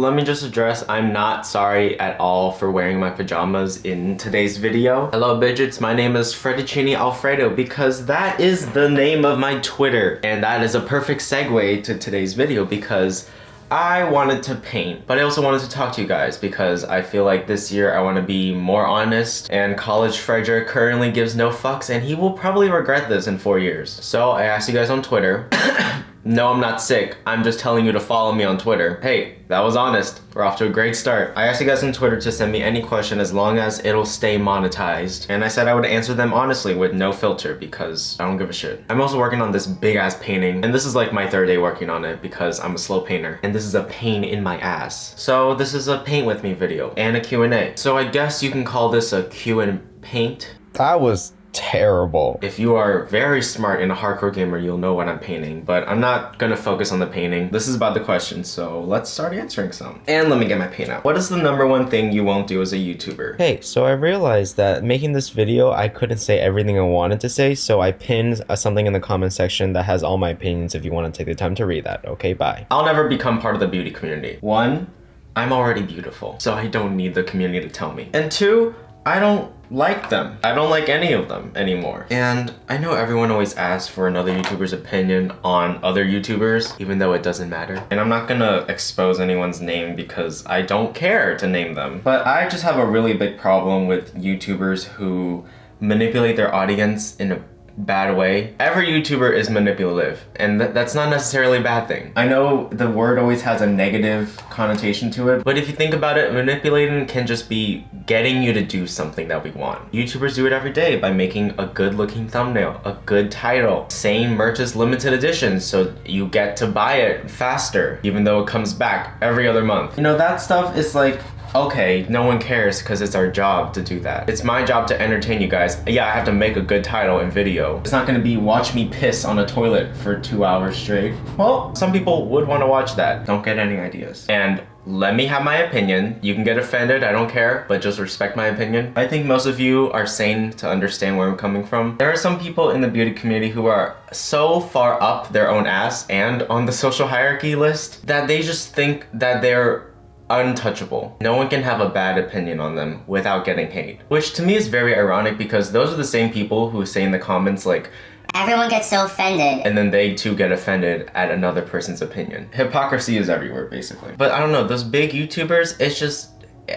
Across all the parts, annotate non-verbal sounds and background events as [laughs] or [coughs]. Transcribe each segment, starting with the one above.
let me just address I'm not sorry at all for wearing my pajamas in today's video. Hello Bidgets, my name is Fredicini Alfredo because that is the name of my Twitter. And that is a perfect segue to today's video because I wanted to paint, but I also wanted to talk to you guys because I feel like this year I want to be more honest and college Frederick currently gives no fucks and he will probably regret this in four years. So I asked you guys on Twitter [coughs] No, I'm not sick. I'm just telling you to follow me on Twitter. Hey, that was honest. We're off to a great start. I asked you guys on Twitter to send me any question as long as it'll stay monetized. And I said I would answer them honestly with no filter because I don't give a shit. I'm also working on this big ass painting and this is like my third day working on it because I'm a slow painter and this is a pain in my ass. So this is a paint with me video and a Q&A. So I guess you can call this a Q and paint. That was terrible. If you are very smart and a hardcore gamer, you'll know what I'm painting, but I'm not gonna focus on the painting. This is about the question, so let's start answering some. And let me get my paint out. What is the number one thing you won't do as a YouTuber? Hey, so I realized that making this video, I couldn't say everything I wanted to say, so I pinned uh, something in the comment section that has all my opinions if you want to take the time to read that. Okay, bye. I'll never become part of the beauty community. One, I'm already beautiful, so I don't need the community to tell me. And two, I don't like them. I don't like any of them anymore. And I know everyone always asks for another YouTuber's opinion on other YouTubers, even though it doesn't matter. And I'm not gonna expose anyone's name because I don't care to name them. But I just have a really big problem with YouTubers who manipulate their audience in a bad way. Every YouTuber is manipulative, and th that's not necessarily a bad thing. I know the word always has a negative connotation to it, but if you think about it, manipulating can just be getting you to do something that we want. YouTubers do it every day by making a good looking thumbnail, a good title, saying merch is limited edition so you get to buy it faster, even though it comes back every other month. You know, that stuff is like okay, no one cares because it's our job to do that. It's my job to entertain you guys. Yeah, I have to make a good title and video. It's not gonna be watch me piss on a toilet for two hours straight. Well, some people would want to watch that. Don't get any ideas. And let me have my opinion. You can get offended, I don't care, but just respect my opinion. I think most of you are sane to understand where I'm coming from. There are some people in the beauty community who are so far up their own ass and on the social hierarchy list that they just think that they're untouchable. No one can have a bad opinion on them without getting hate. Which to me is very ironic because those are the same people who say in the comments like, Everyone gets so offended. And then they too get offended at another person's opinion. Hypocrisy is everywhere basically. But I don't know, those big YouTubers, it's just,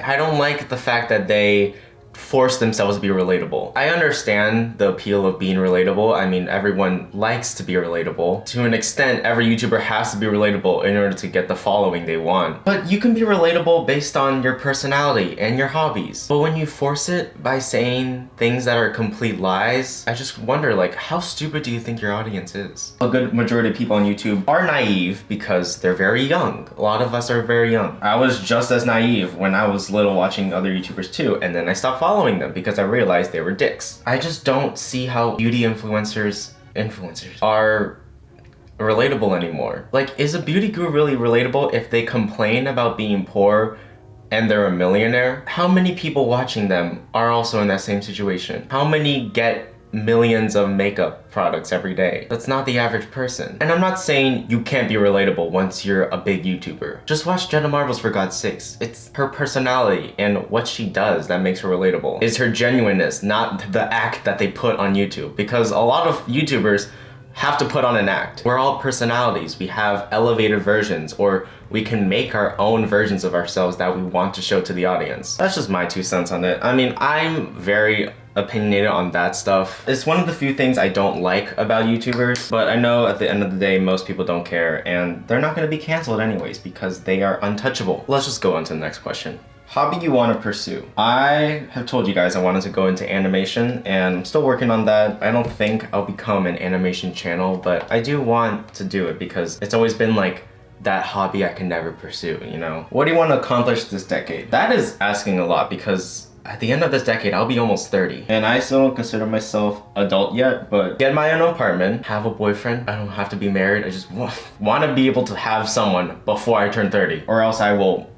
I don't like the fact that they force themselves to be relatable. I understand the appeal of being relatable. I mean, everyone likes to be relatable. To an extent, every YouTuber has to be relatable in order to get the following they want. But you can be relatable based on your personality and your hobbies. But when you force it by saying things that are complete lies, I just wonder like, how stupid do you think your audience is? A good majority of people on YouTube are naive because they're very young. A lot of us are very young. I was just as naive when I was little watching other YouTubers too, and then I stopped following them because I realized they were dicks. I just don't see how beauty influencers influencers are relatable anymore. Like, is a beauty guru really relatable if they complain about being poor and they're a millionaire? How many people watching them are also in that same situation? How many get millions of makeup products every day. That's not the average person. And I'm not saying you can't be relatable once you're a big YouTuber. Just watch Jenna Marbles for God's sakes. It's her personality and what she does that makes her relatable. Is her genuineness, not the act that they put on YouTube. Because a lot of YouTubers have to put on an act. We're all personalities. We have elevated versions or we can make our own versions of ourselves that we want to show to the audience. That's just my two cents on it. I mean, I'm very opinionated on that stuff. It's one of the few things I don't like about YouTubers, but I know at the end of the day, most people don't care and they're not gonna be canceled anyways because they are untouchable. Let's just go on to the next question. Hobby you want to pursue? I have told you guys I wanted to go into animation and I'm still working on that. I don't think I'll become an animation channel, but I do want to do it because it's always been like that hobby I can never pursue, you know? What do you want to accomplish this decade? That is asking a lot because at the end of this decade, I'll be almost 30. And I still don't consider myself adult yet, but get my own apartment, have a boyfriend. I don't have to be married. I just [laughs] want to be able to have someone before I turn 30 or else I will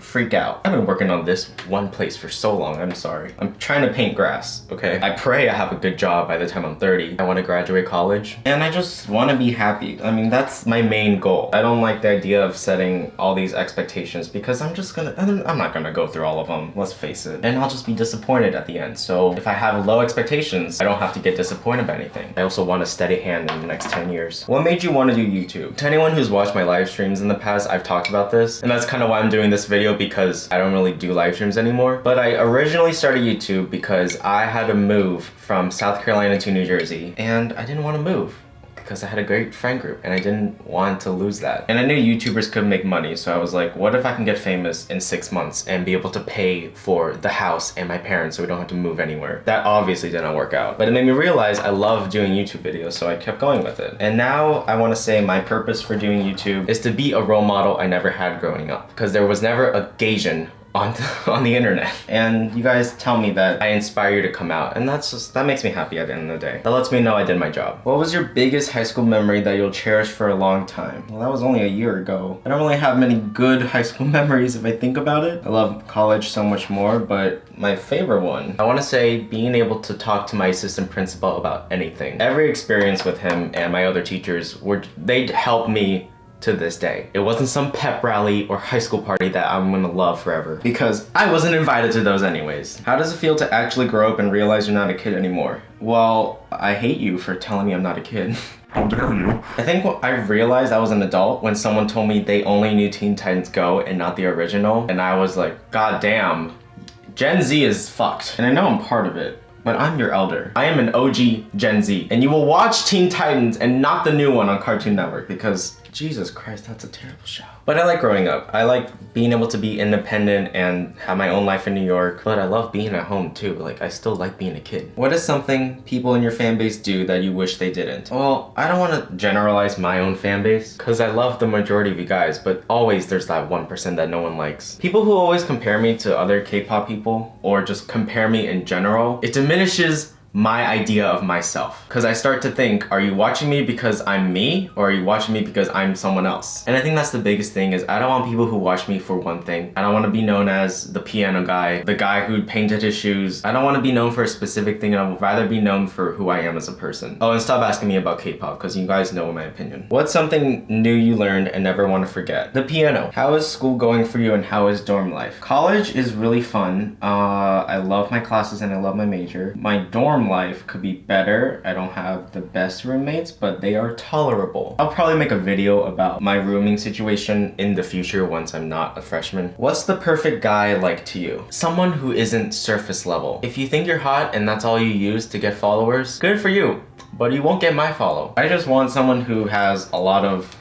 freak out. I've been working on this one place for so long, I'm sorry. I'm trying to paint grass, okay? I pray I have a good job by the time I'm 30. I want to graduate college and I just want to be happy. I mean, that's my main goal. I don't like the idea of setting all these expectations because I'm just gonna, I'm not gonna go through all of them, let's face it. And I'll just be disappointed at the end. So if I have low expectations, I don't have to get disappointed by anything. I also want a steady hand in the next 10 years. What made you want to do YouTube? To anyone who's watched my live streams in the past, I've talked about this. And that's kind of why I'm doing this video because I don't really do live streams anymore. But I originally started YouTube because I had to move from South Carolina to New Jersey and I didn't want to move because I had a great friend group and I didn't want to lose that. And I knew YouTubers could make money, so I was like, what if I can get famous in six months and be able to pay for the house and my parents so we don't have to move anywhere? That obviously didn't work out. But it made me realize I love doing YouTube videos, so I kept going with it. And now I want to say my purpose for doing YouTube is to be a role model I never had growing up. Because there was never a Gasian on [laughs] on the internet. And you guys tell me that I inspire you to come out and that's just that makes me happy at the end of the day. That lets me know I did my job. What was your biggest high school memory that you'll cherish for a long time? Well that was only a year ago. I don't really have many good high school [laughs] memories if I think about it. I love college so much more but my favorite one I want to say being able to talk to my assistant principal about anything. Every experience with him and my other teachers were they'd help me to this day. It wasn't some pep rally or high school party that I'm gonna love forever because I wasn't invited to those anyways. How does it feel to actually grow up and realize you're not a kid anymore? Well, I hate you for telling me I'm not a kid. [laughs] How dare you? I think what I realized I was an adult when someone told me they only knew Teen Titans Go and not the original. And I was like, God damn, Gen Z is fucked. And I know I'm part of it. But I'm your elder. I am an OG Gen Z. And you will watch Teen Titans and not the new one on Cartoon Network because Jesus Christ, that's a terrible show. But I like growing up. I like being able to be independent and have my own life in New York. But I love being at home too. Like, I still like being a kid. What is something people in your fan base do that you wish they didn't? Well, I don't want to generalize my own fan base because I love the majority of you guys, but always there's that 1% that no one likes. People who always compare me to other K-pop people or just compare me in general, it diminishes my idea of myself. Because I start to think, are you watching me because I'm me or are you watching me because I'm someone else? And I think that's the biggest thing is I don't want people who watch me for one thing. I don't want to be known as the piano guy, the guy who painted his shoes. I don't want to be known for a specific thing. I would rather be known for who I am as a person. Oh, and stop asking me about K-pop because you guys know my opinion. What's something new you learned and never want to forget? The piano. How is school going for you and how is dorm life? College is really fun. Uh, I love my classes and I love my major. My dorm life could be better. I don't have the best roommates, but they are tolerable. I'll probably make a video about my rooming situation in the future once I'm not a freshman. What's the perfect guy like to you? Someone who isn't surface level. If you think you're hot and that's all you use to get followers, good for you, but you won't get my follow. I just want someone who has a lot of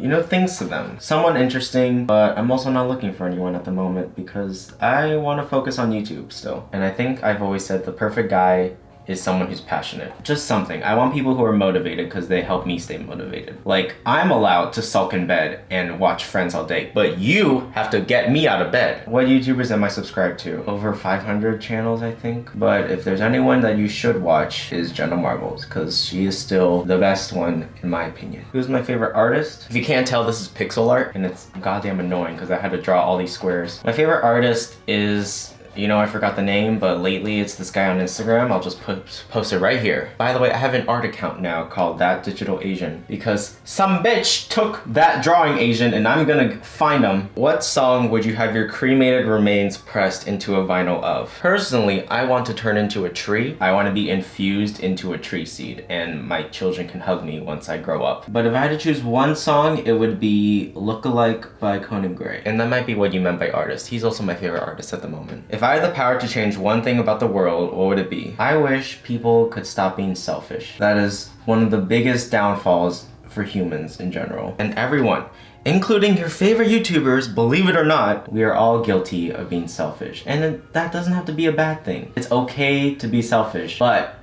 you know, things to them. Someone interesting, but I'm also not looking for anyone at the moment because I want to focus on YouTube still. And I think I've always said the perfect guy is someone who's passionate. Just something. I want people who are motivated because they help me stay motivated. Like, I'm allowed to sulk in bed and watch Friends all day, but you have to get me out of bed. What YouTubers am I subscribed to? Over 500 channels, I think. But if there's anyone that you should watch is Jenna Marbles because she is still the best one in my opinion. Who's my favorite artist? If you can't tell, this is pixel art and it's goddamn annoying because I had to draw all these squares. My favorite artist is you know, I forgot the name, but lately it's this guy on Instagram. I'll just put, post it right here. By the way, I have an art account now called That Digital Asian because some bitch took that drawing Asian and I'm gonna find them. What song would you have your cremated remains pressed into a vinyl of? Personally, I want to turn into a tree. I want to be infused into a tree seed and my children can hug me once I grow up. But if I had to choose one song, it would be Lookalike by Conan Gray. And that might be what you meant by artist. He's also my favorite artist at the moment. If I had the power to change one thing about the world, what would it be? I wish people could stop being selfish. That is one of the biggest downfalls for humans in general. And everyone, including your favorite YouTubers, believe it or not, we are all guilty of being selfish. And that doesn't have to be a bad thing. It's okay to be selfish, but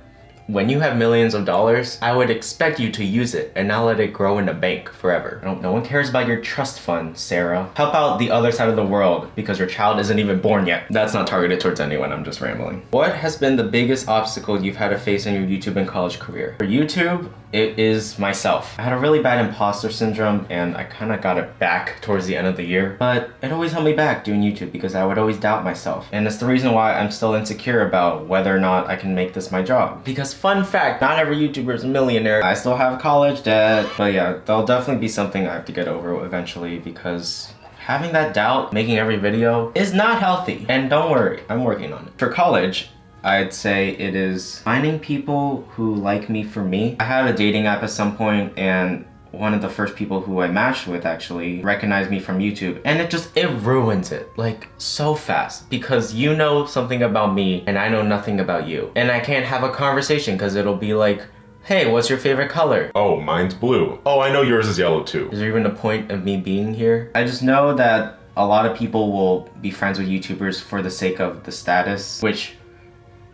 when you have millions of dollars, I would expect you to use it and not let it grow in a bank forever. no one cares about your trust fund, Sarah. Help out the other side of the world because your child isn't even born yet. That's not targeted towards anyone, I'm just rambling. What has been the biggest obstacle you've had to face in your YouTube and college career? For YouTube, it is myself. I had a really bad imposter syndrome and I kind of got it back towards the end of the year, but it always held me back doing YouTube because I would always doubt myself. And it's the reason why I'm still insecure about whether or not I can make this my job. Because fun fact, not every YouTuber is a millionaire. I still have college debt, but yeah, that'll definitely be something I have to get over eventually because having that doubt making every video is not healthy. And don't worry, I'm working on it. For college, I'd say it is finding people who like me for me. I had a dating app at some point and one of the first people who I matched with actually recognized me from YouTube and it just it ruins it like so fast because you know something about me and I know nothing about you and I can't have a conversation because it'll be like hey what's your favorite color Oh, mine's blue. Oh, I know yours is yellow too. is there even a point of me being here? I just know that a lot of people will be friends with YouTubers for the sake of the status, which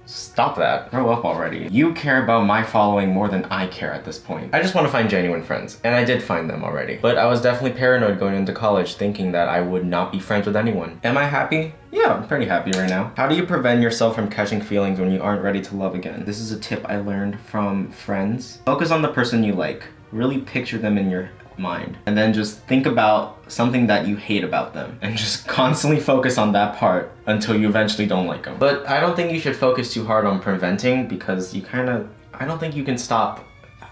stop that. Grow up already. You care about my following more than I care at this point. I just want to find genuine friends, and I did find them already. But I was definitely paranoid going into college thinking that I would not be friends with anyone. Am I happy? Yeah, I'm pretty happy right now. How do you prevent yourself from catching feelings when you aren't ready to love again? This is a tip I learned from friends. Focus on the person you like. Really picture them in your mind. And then just think about something that you hate about them [laughs] and just constantly focus on that part until you eventually don't like them. But I don't think you should focus too hard on preventing because you kind of, I don't think you can stop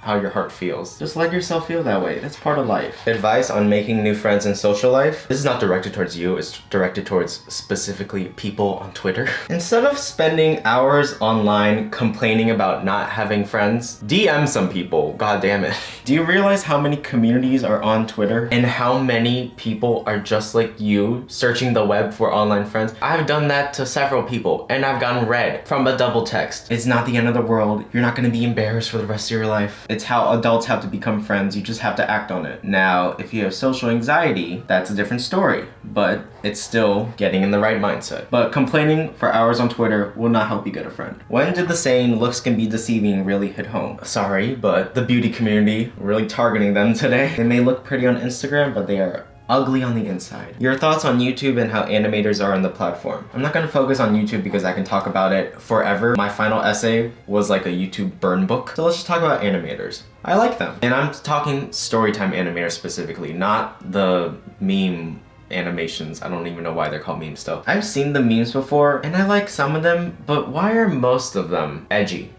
how your heart feels. Just let yourself feel that way. That's part of life. Advice on making new friends in social life. This is not directed towards you, it's directed towards specifically people on Twitter. [laughs] Instead of spending hours online complaining about not having friends, DM some people. God damn it. [laughs] Do you realize how many communities are on Twitter and how many people are just like you searching the web for online friends? I've done that to several people and I've gotten read from a double text. It's not the end of the world. You're not gonna be embarrassed for the rest of your life. It's how adults have to become friends. You just have to act on it. Now, if you have social anxiety, that's a different story, but it's still getting in the right mindset. But complaining for hours on Twitter will not help you get a friend. When did the saying looks can be deceiving really hit home? Sorry, but the beauty community really targeting them [laughs] today. They may look pretty on Instagram, but they are ugly on the inside. Your thoughts on YouTube and how animators are on the platform. I'm not gonna focus on YouTube because I can talk about it forever. My final essay was like a YouTube burn book. So let's just talk about animators. I like them. And I'm talking storytime animators specifically, not the meme animations. I don't even know why they're called memes still. I've seen the memes before and I like some of them, but why are most of them edgy?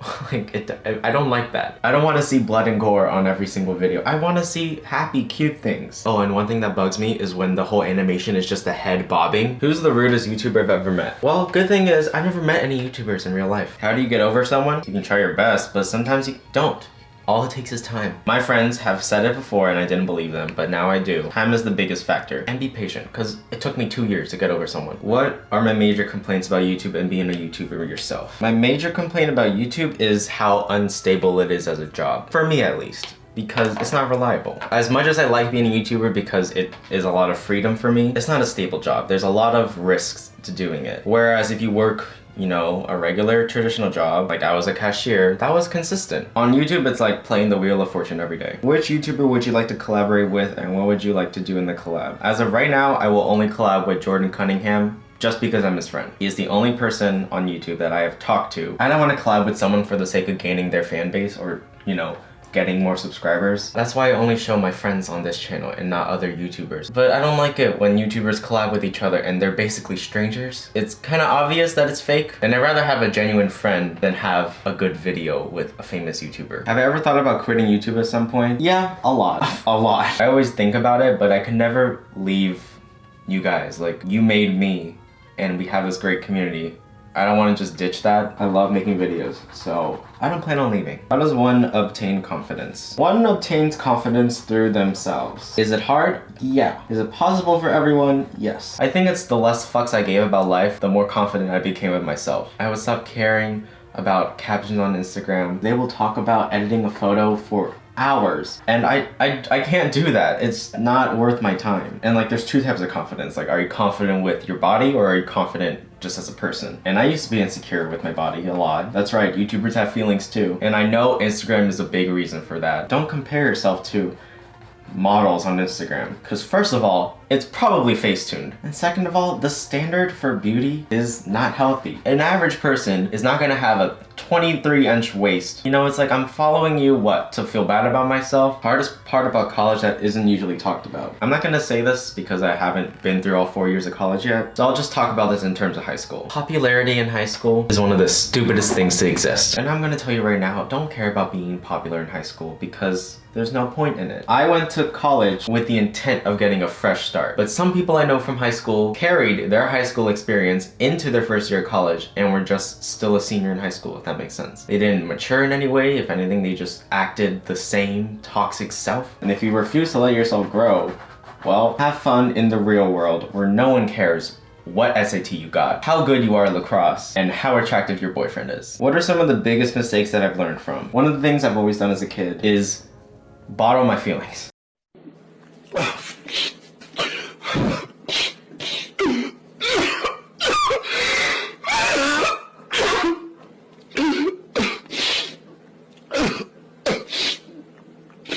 [laughs] like it, I don't like that. I don't want to see blood and gore on every single video. I want to see happy, cute things. Oh, and one thing that bugs me is when the whole animation is just the head bobbing. Who's the rudest YouTuber I've ever met? Well, good thing is I've never met any YouTubers in real life. How do you get over someone? You can try your best, but sometimes you don't. All it takes is time. My friends have said it before and I didn't believe them, but now I do. Time is the biggest factor. And be patient, because it took me two years to get over someone. What are my major complaints about YouTube and being a YouTuber yourself? My major complaint about YouTube is how unstable it is as a job. For me at least because it's not reliable. As much as I like being a YouTuber because it is a lot of freedom for me, it's not a stable job. There's a lot of risks to doing it. Whereas if you work you know, a regular traditional job, like I was a cashier, that was consistent. On YouTube, it's like playing the Wheel of Fortune every day. Which YouTuber would you like to collaborate with and what would you like to do in the collab? As of right now, I will only collab with Jordan Cunningham just because I'm his friend. He is the only person on YouTube that I have talked to. And I don't want to collab with someone for the sake of gaining their fan base or, you know, getting more subscribers. That's why I only show my friends on this channel and not other YouTubers. But I don't like it when YouTubers collab with each other and they're basically strangers. It's kind of obvious that it's fake and I'd rather have a genuine friend than have a good video with a famous YouTuber. Have I ever thought about quitting YouTube at some point? Yeah, a lot. [laughs] a lot. I always think about it, but I can never leave you guys. Like, you made me and we have this great community. I don't want to just ditch that. I love making videos, so I don't plan on leaving. How does one obtain confidence? One obtains confidence through themselves. Is it hard? Yeah. Is it possible for everyone? Yes. I think it's the less fucks I gave about life, the more confident I became with myself. I would stop caring about captions on Instagram. They will talk about editing a photo for hours. And I, I I can't do that. It's not worth my time. And like there's two types of confidence. Like are you confident with your body or are you confident just as a person? And I used to be insecure with my body a lot. That's right YouTubers have feelings too. And I know Instagram is a big reason for that. Don't compare yourself to models on Instagram. Because first of all, it's probably face-tuned. And second of all, the standard for beauty is not healthy. An average person is not gonna have a 23 inch waist. You know, it's like I'm following you, what, to feel bad about myself? Hardest part about college that isn't usually talked about. I'm not gonna say this because I haven't been through all four years of college yet, so I'll just talk about this in terms of high school. Popularity in high school is one of the stupidest things to exist. And I'm gonna tell you right now, don't care about being popular in high school because there's no point in it. I went to college with the intent of getting a fresh start, but some people I know from high school carried their high school experience into their first year of college and were just still a senior in high school, if that makes sense. They didn't mature in any way. If anything, they just acted the same toxic self. And if you refuse to let yourself grow, well, have fun in the real world where no one cares what SAT you got, how good you are at lacrosse, and how attractive your boyfriend is. What are some of the biggest mistakes that I've learned from? One of the things I've always done as a kid is bottle my feelings. [laughs]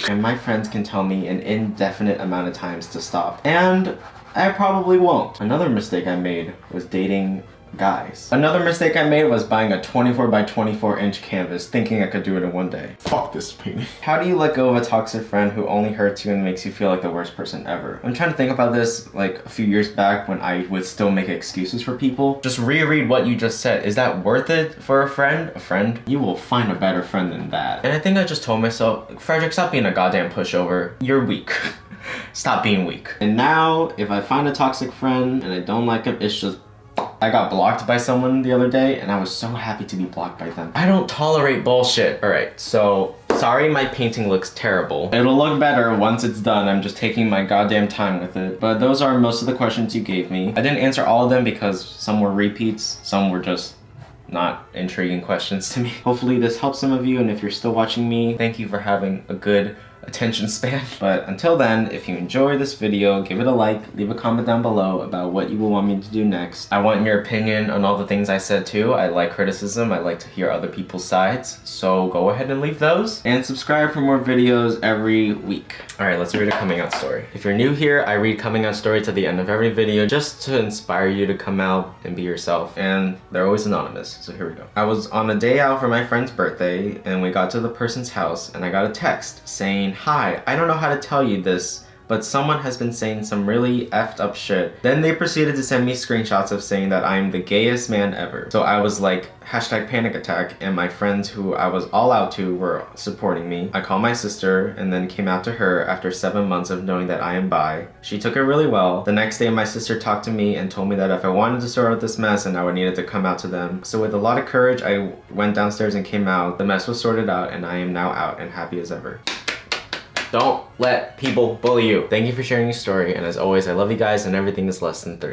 And my friends can tell me an indefinite amount of times to stop. And I probably won't. Another mistake I made was dating guys. Another mistake I made was buying a 24 by 24 inch canvas thinking I could do it in one day. Fuck this painting. [laughs] How do you let go of a toxic friend who only hurts you and makes you feel like the worst person ever? I'm trying to think about this like a few years back when I would still make excuses for people. Just reread what you just said. Is that worth it for a friend? A friend? You will find a better friend than that. And I think I just told myself, Frederick, stop being a goddamn pushover. You're weak. [laughs] stop being weak. And now, if I find a toxic friend and I don't like him, it's just I got blocked by someone the other day and I was so happy to be blocked by them. I don't tolerate bullshit. All right, so sorry my painting looks terrible. It'll look better once it's done. I'm just taking my goddamn time with it. But those are most of the questions you gave me. I didn't answer all of them because some were repeats, some were just not intriguing questions to me. [laughs] Hopefully this helps some of you and if you're still watching me, thank you for having a good attention span. [laughs] But until then, if you enjoy this video, give it a like, leave a comment down below about what you will want me to do next. I want your opinion on all the things I said too. I like criticism. I like to hear other people's sides. So go ahead and leave those. And subscribe for more videos every week. All right, let's read a coming out story. If you're new here, I read coming out stories at the end of every video just to inspire you to come out and be yourself. And they're always anonymous, so here we go. I was on a day out for my friend's birthday and we got to the person's house and I got a text saying, hi, I don't know how to tell you this, but someone has been saying some really effed up shit. Then they proceeded to send me screenshots of saying that I'm the gayest man ever. So I was like, hashtag panic attack, and my friends who I was all out to were supporting me. I called my sister and then came out to her after seven months of knowing that I am bi. She took it really well. The next day my sister talked to me and told me that if I wanted to sort out this mess and I would needed to come out to them. So with a lot of courage, I went downstairs and came out. The mess was sorted out and I am now out and happy as ever. Don't let people bully you. Thank you for sharing your story, and as always, I love you guys and everything is less than three.